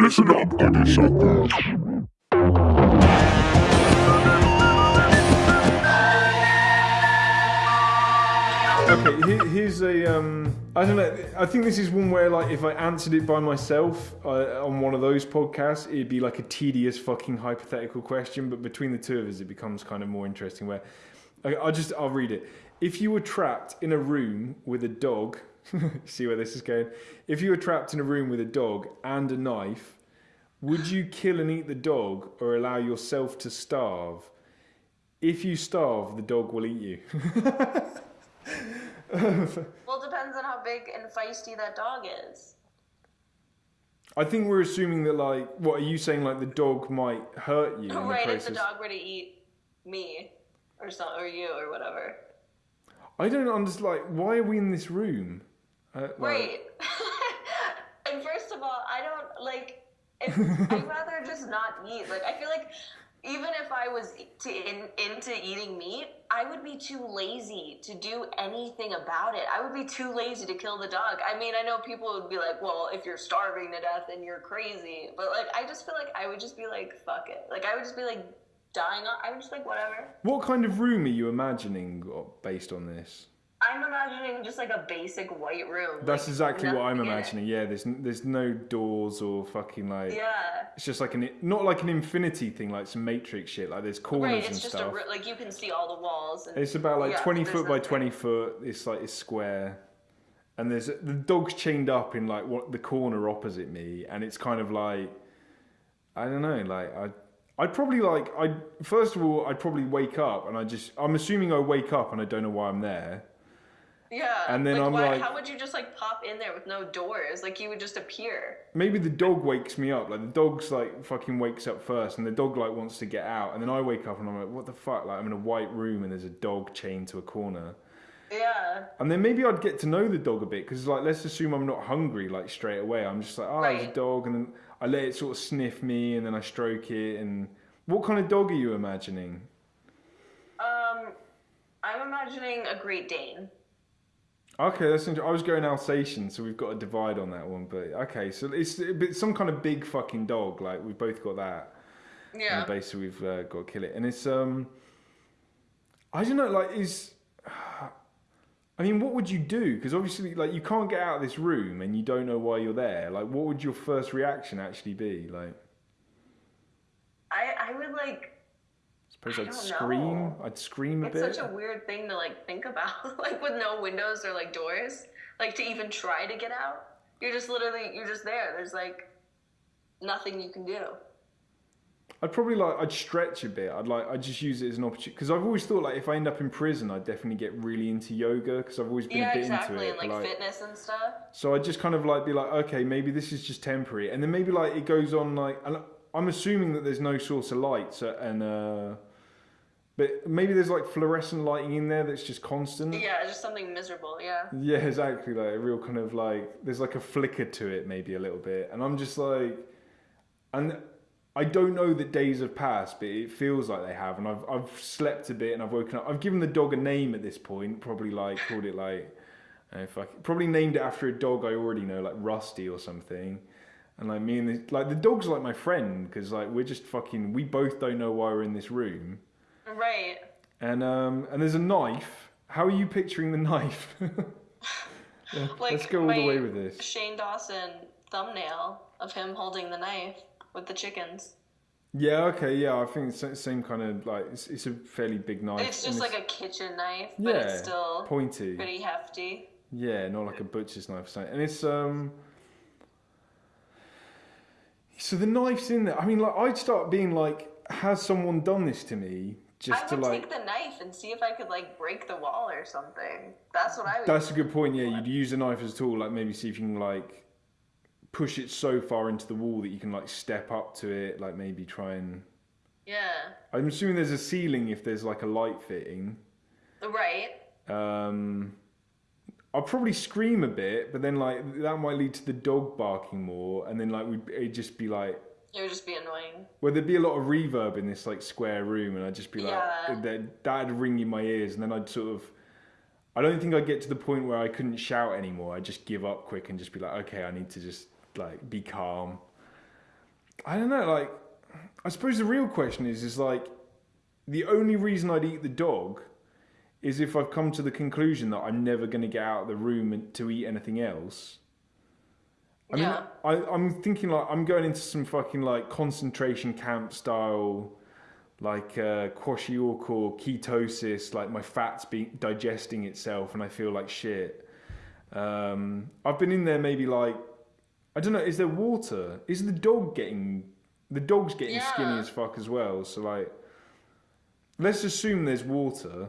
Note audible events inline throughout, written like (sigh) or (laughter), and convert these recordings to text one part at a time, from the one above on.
Listen up, honeysuckle. Okay, here, here's a. Um, I don't know. I think this is one where, like, if I answered it by myself uh, on one of those podcasts, it'd be like a tedious fucking hypothetical question. But between the two of us, it becomes kind of more interesting. Where okay, I'll just I'll read it. If you were trapped in a room with a dog, (laughs) see where this is going. If you were trapped in a room with a dog and a knife, would you kill and eat the dog or allow yourself to starve? If you starve, the dog will eat you. (laughs) Well, it depends on how big and feisty that dog is. I think we're assuming that, like, what are you saying? Like, the dog might hurt you in right, the if the dog were to eat me or some, or you or whatever. I don't understand. Like, why are we in this room? Uh, like- Right. (laughs) and first of all, I don't like. If, I'd rather just not eat. Like I feel like even if I was to in, into eating meat, I would be too lazy to do anything about it. I would be too lazy to kill the dog. I mean, I know people would be like, "Well, if you're starving to death, then you're crazy." But like, I just feel like I would just be like, "Fuck it." Like I would just be like dying. I would just like whatever. What kind of room are you imagining uh, based on this? I'm imagining just like a basic white room. That's like, exactly what I'm nothing in it. imagining. Yeah, there's there's no doors or fucking like. Yeah. It's just like an not like an infinity thing, like some Matrix shit. Like there's corners Right, and it's just a stuff. ri- like you can see all the walls. And, It's about like Yeah, 20 foot by nothing. 20 foot. It's like it's square. And there's the dog's chained up in like what the corner opposite me, and it's kind of like I don't know, like I I'd probably like I first of all I'd probably wake up and I just I'm assuming I wake up and I don't know why I'm there. Yeah, and then like, I'm why, like- how would you just like pop in there with no doors? Like you would just appear. Maybe the dog wakes me up, like the dog's like fucking wakes up first, and the dog like wants to get out, and then I wake up and I'm like, what the fuck? Like I'm in a white room and there's a dog chained to a corner. Yeah, And then maybe I'd get to know the dog a bit because, like, let's assume I'm not hungry like straight away. I'm just like, oh, there's a dog, and then I let it sort of sniff me, and then I stroke it. And what kind of dog are you imagining? um, I'm imagining a Great Dane. Okay, that's interesting. I was going Alsatian, so we've got a divide on that one. But okay, so it's some kind of big fucking dog. Like we've both got that. Yeah, And basically, we've uh, got to kill it, and it's um, I don't know, like is. (sighs) I mean, what would you do? Because obviously, like, you can't get out of this room and you don't know why you're there. Like, what would your first reaction actually be? Like, I I would like. I suppose I I'd scream. know. I'd scream a It's bit. It's such a weird thing to like think about, (laughs) like with no windows or like doors, like to even try to get out. You're just literally you're just there. There's like nothing you can do. I'd probably like I'd stretch a bit. I'd like I'd just use it as an opportunity because I've always thought like if I end up in prison, I'd definitely get really into yoga because I've always been Yeah, a bit exactly, into it. and like, but, fitness and stuff. So I just kind of like be like, okay, maybe this is just temporary, and then maybe like it goes on like, I'm assuming that there's no source of light, so, and uh, but maybe there's like fluorescent lighting in there that's just constant. Yeah, just something miserable. Yeah. Yeah, exactly. Like a real kind of like there's like a flicker to it, maybe a little bit, and I'm just like, and I don't know that days have passed, but it feels like they have, and I've I've slept a bit and I've woken up. I've given the dog a name at this point, probably like called it like, uh, fuck, probably named it after a dog I already know, like Rusty or something. And like me and the, like the dog's like my friend because like we're just fucking we both don't know why we're in this room. Right. And um and there's a knife. How are you picturing the (laughs) knife? Yeah, (laughs) Like let's go all the way with this. Shane Dawson thumbnail of him holding the knife with the chickens. Yeah, okay, yeah. I think it's the same kind of like it's, it's a fairly big knife. It's just like a kitchen knife, but yeah, it's still pointy. pretty hefty. Yeah, not like a butcher's knife. And it's um. So the knife's in there. I mean, like I'd start being like, has someone done this to me? Just I to would like. take the knife and see if I could like break the wall or something. That's what I would. That's a good point. Yeah, you'd use a knife as a tool. Like maybe see if you can like push it so far into the wall that you can like step up to it. Like maybe try and. yeah. I'm assuming there's a ceiling if there's like a light fitting. Right. Um, I'll probably scream a bit, but then like that might lead to the dog barking more, and then like we it'd just be like, It would just be annoying. well, there'd be a lot of reverb in this like square room, and I'd just be like, Yeah. that that'd ring in my ears, and then I'd sort of. I don't think I'd get to the point where I couldn't shout anymore. I'd just give up quick and just be like, okay, I need to just like be calm. I don't know. Like, I suppose the real question is, is like, the only reason I'd eat the dog is if I've come to the conclusion that I'm never going to get out of the room to eat anything else. I mean, Yeah. I, I'm thinking like I'm going into some fucking like concentration camp style, like uh, kwashiorkor or ketosis, like my fat's being digesting itself and I feel like shit. Um, I've been in there maybe like, I don't know, is there water? Is the dog getting, the dog's getting skinny as fuck as well. So like, let's assume there's water.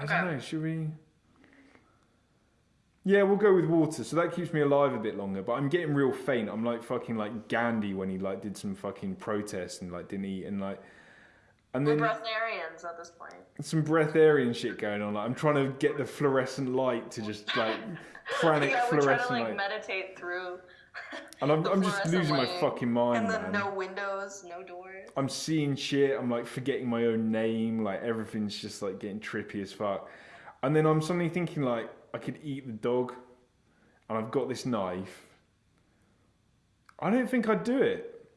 I don't know, should we? Yeah, we'll go with water. So that keeps me alive a bit longer. But I'm getting real faint. I'm like fucking like Gandhi when he like did some fucking protest and like didn't eat and like, and We're then breatharians at this point. some breatharian shit going on. Like I'm trying to get the fluorescent light to just like (laughs) pranic yeah, we're trying to fluorescent like light, meditate through. And I'm I'm just fluorescent losing my fucking mind, And then man. no windows, no doors. I'm seeing shit. I'm like forgetting my own name. Like everything's just like getting trippy as fuck. And then I'm suddenly thinking like I could eat the dog, and I've got this knife. I don't think I'd do it.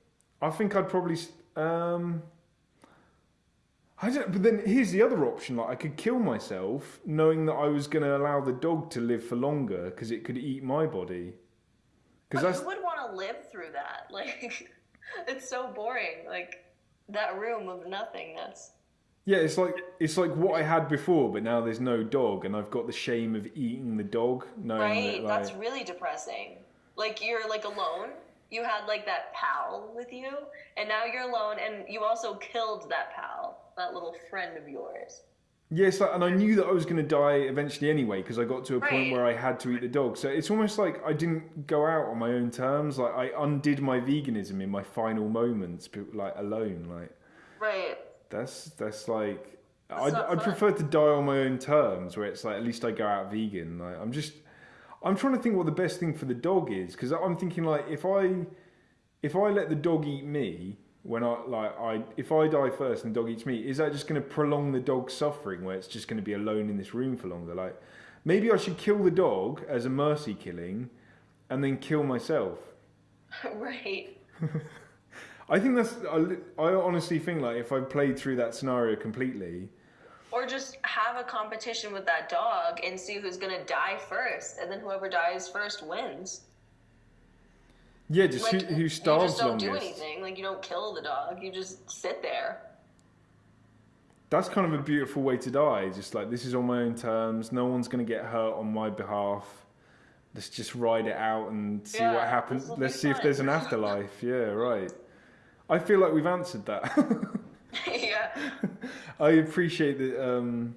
I think I'd probably. Um, I don't. But then here's the other option: like I could kill myself, knowing that I was going to allow the dog to live for longer because it could eat my body. Because that's who would want to live through that? (laughs) Like, it's so boring. Like that room of nothingness. Yeah, it's like it's like what I had before, but now there's no dog, and I've got the shame of eating the dog. Knowing Right? that, like, That's really depressing. Like you're like alone. You had like that pal with you, and now you're alone, and you also killed that pal, that little friend of yours. Yeah, like, and I knew that I was going to die eventually anyway, because I got to a point where I had to eat the dog. So it's almost like I didn't go out on my own terms. Like I undid my veganism in my final moments, like alone. Like Right. that's that's like That's I'd, I'd prefer to die on my own terms, where it's like at least I go out vegan. Like I'm just I'm trying to think what the best thing for the dog is because I'm thinking like if I if I let the dog eat me when I like I if I die first and the dog eats me, is that just going to prolong the dog's suffering where it's just going to be alone in this room for longer? Like maybe I should kill the dog as a mercy killing and then kill myself. (laughs) right. (laughs) I think that's I, I honestly think like if I played through that scenario completely, Or just have a competition with that dog and see who's gonna die first, and then whoever dies first wins. Yeah, just Like who, who you just don't do anything. Like you don't kill the dog. You just sit there. That's kind of a beautiful way to die. Just like this is on my own terms. No one's going to get hurt on my behalf. Let's just ride it out and see Yeah, what happens. Let's see if there's an (laughs) afterlife. yeah, right. I feel like we've answered that. (laughs) yeah. (laughs) I appreciate that. Um,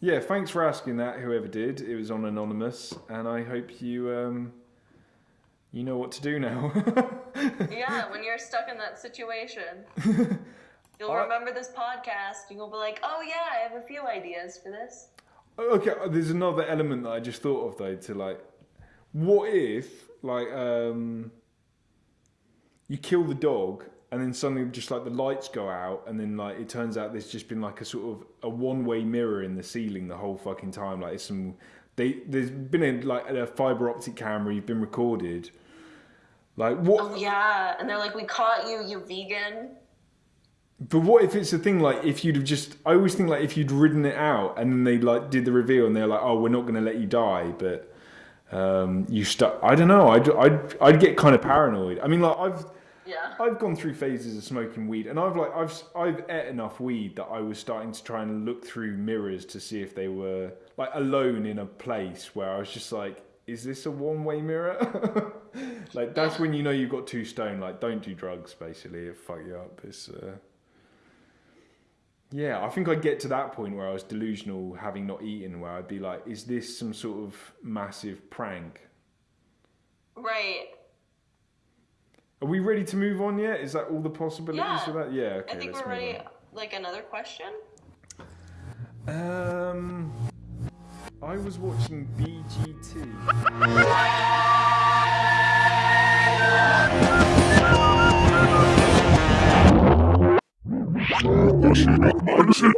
yeah, thanks for asking that. Whoever did, it was on anonymous, and I hope you um, you know what to do now. (laughs) Yeah, when you're stuck in that situation, (laughs) you'll I- remember this podcast. You'll be like, "Oh yeah, I have a few ideas for this." Okay, uh, there's another element that I just thought of though. To like, what if like um, you kill the dog and then suddenly just like the lights go out and then like it turns out there's just been like a sort of a one-way mirror in the ceiling the whole fucking time. Like it's some they there's been a like a fiber optic camera. You've been recorded. Like what? Oh yeah, and they're like, "We caught you, you vegan." But what if it's a thing like if you'd have just? I always think like if you'd ridden it out and then they like did the reveal and they're like, oh, we're not going to let you die, but um, you stuck. I don't know. I'd, I'd I'd get kind of paranoid. I mean, like I've Yeah. I've gone through phases of smoking weed, and I've like I've I've ate enough weed that I was starting to try and look through mirrors to see if they were like alone in a place where I was just like, is this a one way mirror? (laughs) like that's when you know you've got two stone. Like don't do drugs. Basically, it fuck you up. It's uh... yeah. I think I'd get to that point where I was delusional, having not eaten, where I'd be like, is this some sort of massive prank? Right. Are we ready to move on yet? Is that all the possibilities Yeah. of that? Yeah. Okay. I think let's we're move ready. on. Like another question. Um, I was watching BGT. (laughs) Nasıl bakmalısın?